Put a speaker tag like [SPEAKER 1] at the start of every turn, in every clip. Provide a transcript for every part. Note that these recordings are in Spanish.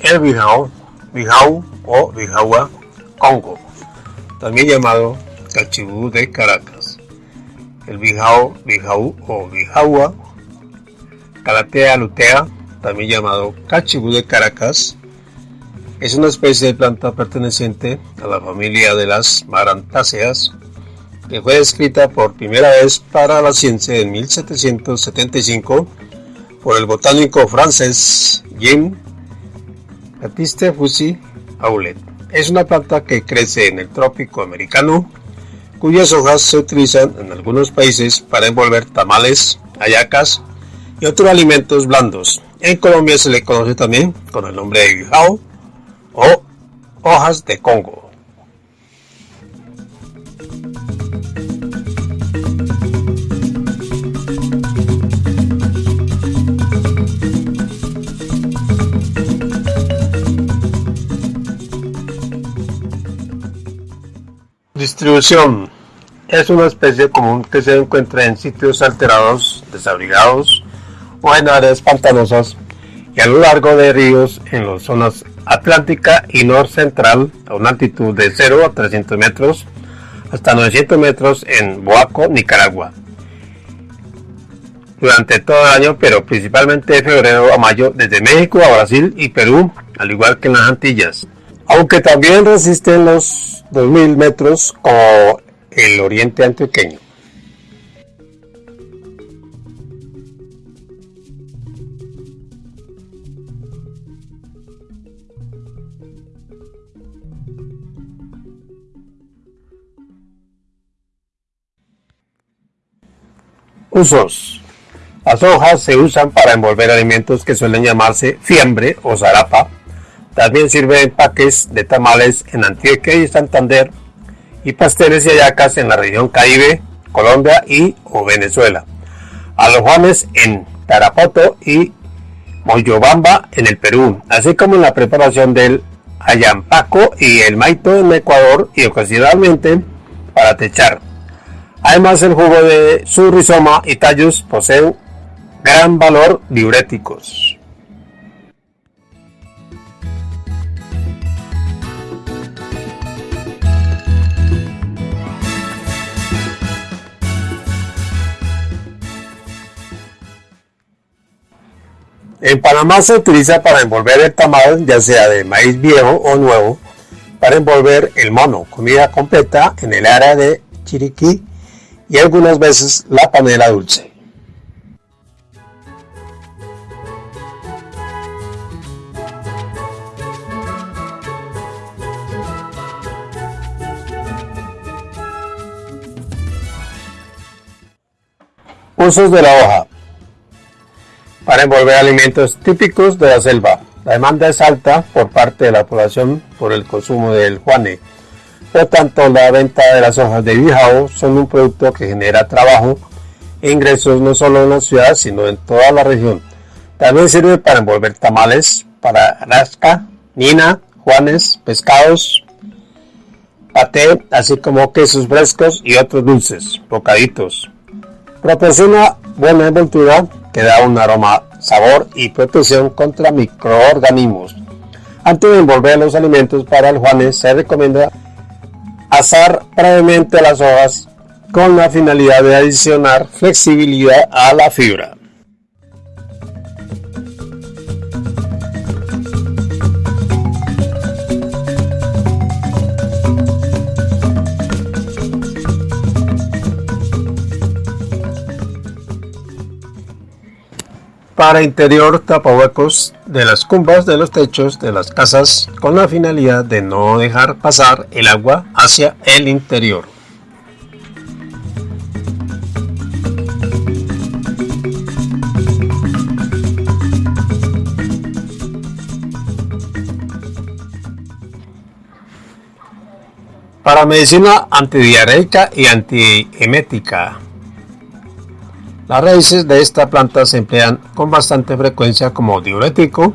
[SPEAKER 1] El bijao, bijao o bijaua Congo, también llamado cachibú de Caracas. El bijao, bijau o bijaua Calatea lutea, también llamado cachibú de Caracas, es una especie de planta perteneciente a la familia de las marantáceas que fue descrita por primera vez para la ciencia en 1775 por el botánico francés Jean Baptiste Fusi Aulet. Es una planta que crece en el trópico americano, cuyas hojas se utilizan en algunos países para envolver tamales, hallacas y otros alimentos blandos. En Colombia se le conoce también con el nombre de guijao o hojas de Congo. Distribución. Es una especie común que se encuentra en sitios alterados, desabrigados o en áreas pantanosas y a lo largo de ríos en las zonas atlántica y norcentral a una altitud de 0 a 300 metros hasta 900 metros en Boaco, Nicaragua. Durante todo el año, pero principalmente de febrero a mayo, desde México a Brasil y Perú, al igual que en las Antillas. Aunque también resisten los 2.000 metros como el oriente antioqueño. Usos. Las hojas se usan para envolver alimentos que suelen llamarse fiambre o zarapa también sirve empaques de tamales en Antioquia y Santander y pasteles y hallacas en la región Caribe, Colombia y o Venezuela. A los Juanes en Tarapoto y Moyobamba en el Perú, así como en la preparación del ayampaco y el maito en Ecuador y ocasionalmente para techar. Además el jugo de su rizoma y tallos poseen gran valor diuréticos. En Panamá se utiliza para envolver el tamal, ya sea de maíz viejo o nuevo, para envolver el mono, comida completa en el área de Chiriquí y algunas veces la panela dulce. Usos de la hoja para envolver alimentos típicos de la selva. La demanda es alta por parte de la población por el consumo del juane. Por tanto, la venta de las hojas de bijao son un producto que genera trabajo e ingresos no solo en la ciudad, sino en toda la región. También sirve para envolver tamales, para rasca, nina, juanes, pescados, paté, así como quesos frescos y otros dulces, bocaditos. Proporciona buena envoltura que da un aroma, sabor y protección contra microorganismos. Antes de envolver los alimentos para el juanes se recomienda asar previamente las hojas con la finalidad de adicionar flexibilidad a la fibra. para interior tapahuecos de las cumbas de los techos de las casas con la finalidad de no dejar pasar el agua hacia el interior. Para medicina antidiarreica y antiemética las raíces de esta planta se emplean con bastante frecuencia como diurético,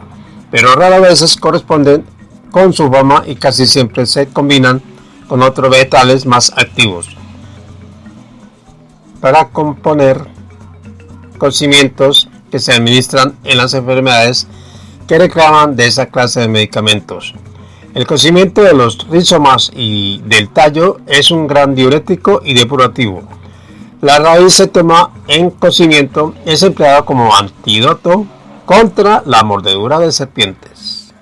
[SPEAKER 1] pero rara veces corresponden con su fama y casi siempre se combinan con otros vegetales más activos para componer conocimientos que se administran en las enfermedades que reclaman de esa clase de medicamentos. El cocimiento de los rizomas y del tallo es un gran diurético y depurativo. La raíz se toma en cocimiento es empleada como antídoto contra la mordedura de serpientes.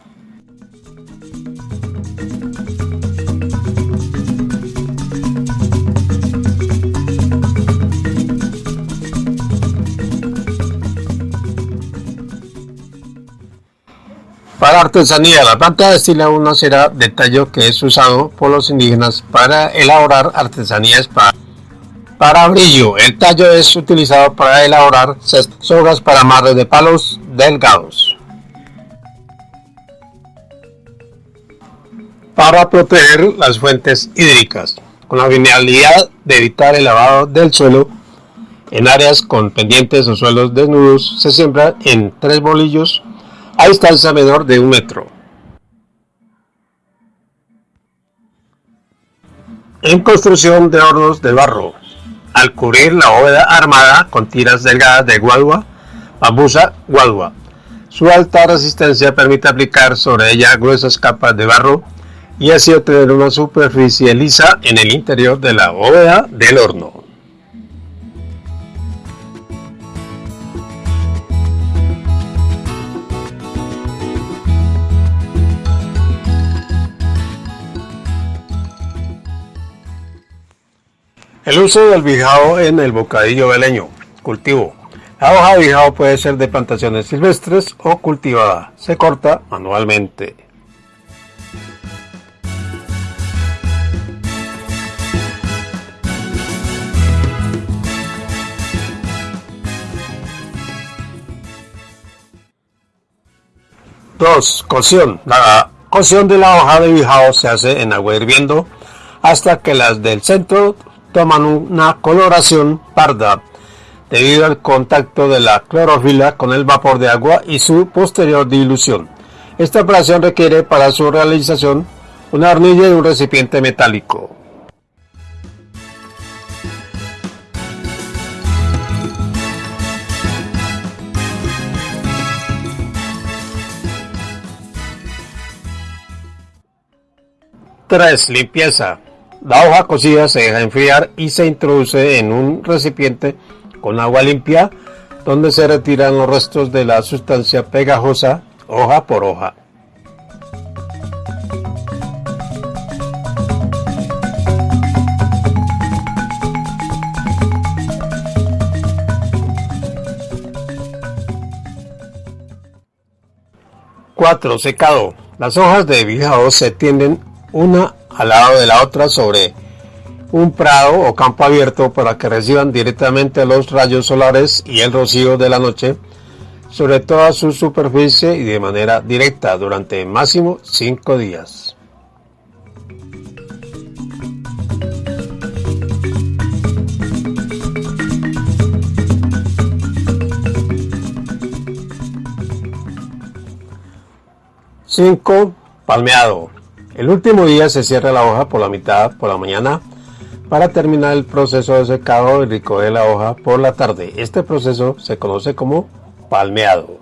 [SPEAKER 1] Para artesanía, la planta destila una cera de tallo que es usado por los indígenas para elaborar artesanías para, para brillo. El tallo es utilizado para elaborar sogas para amarre de palos delgados. Para proteger las fuentes hídricas, con la finalidad de evitar el lavado del suelo en áreas con pendientes o suelos desnudos, se siembra en tres bolillos a distancia menor de un metro. En construcción de hornos de barro, al cubrir la bóveda armada con tiras delgadas de guadua, bambusa, guadua. Su alta resistencia permite aplicar sobre ella gruesas capas de barro y así obtener una superficie lisa en el interior de la bóveda del horno. El uso del bijao en el bocadillo veleño. Cultivo. La hoja de bijao puede ser de plantaciones silvestres o cultivada. Se corta manualmente. Dos. Cocción. La cocción de la hoja de bijao se hace en agua hirviendo hasta que las del centro toman una coloración parda debido al contacto de la clorofila con el vapor de agua y su posterior dilución. Esta operación requiere para su realización una hornilla y un recipiente metálico. Tres, Limpieza. La hoja cocida se deja enfriar y se introduce en un recipiente con agua limpia donde se retiran los restos de la sustancia pegajosa hoja por hoja. Secado. Las hojas de bijao se tienden una al lado de la otra sobre un prado o campo abierto para que reciban directamente los rayos solares y el rocío de la noche sobre toda su superficie y de manera directa durante máximo 5 días. Cinco, palmeado. El último día se cierra la hoja por la mitad por la mañana para terminar el proceso de secado y recoger la hoja por la tarde. Este proceso se conoce como palmeado.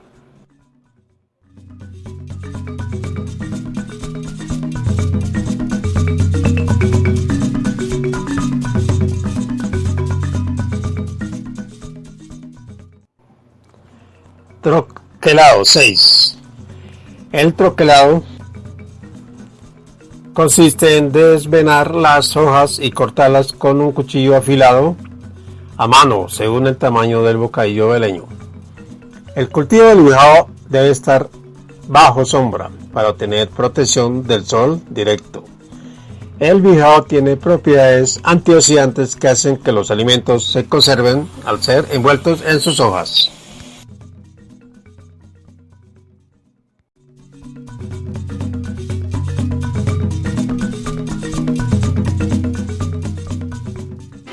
[SPEAKER 1] Troquelado 6. El troquelado consiste en desvenar las hojas y cortarlas con un cuchillo afilado a mano según el tamaño del bocadillo veleño. El cultivo del bijao debe estar bajo sombra para obtener protección del sol directo. El bijao tiene propiedades antioxidantes que hacen que los alimentos se conserven al ser envueltos en sus hojas.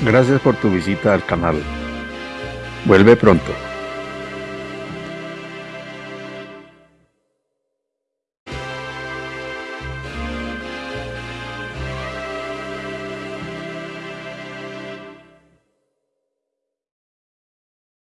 [SPEAKER 1] Gracias por tu visita al canal. Vuelve pronto.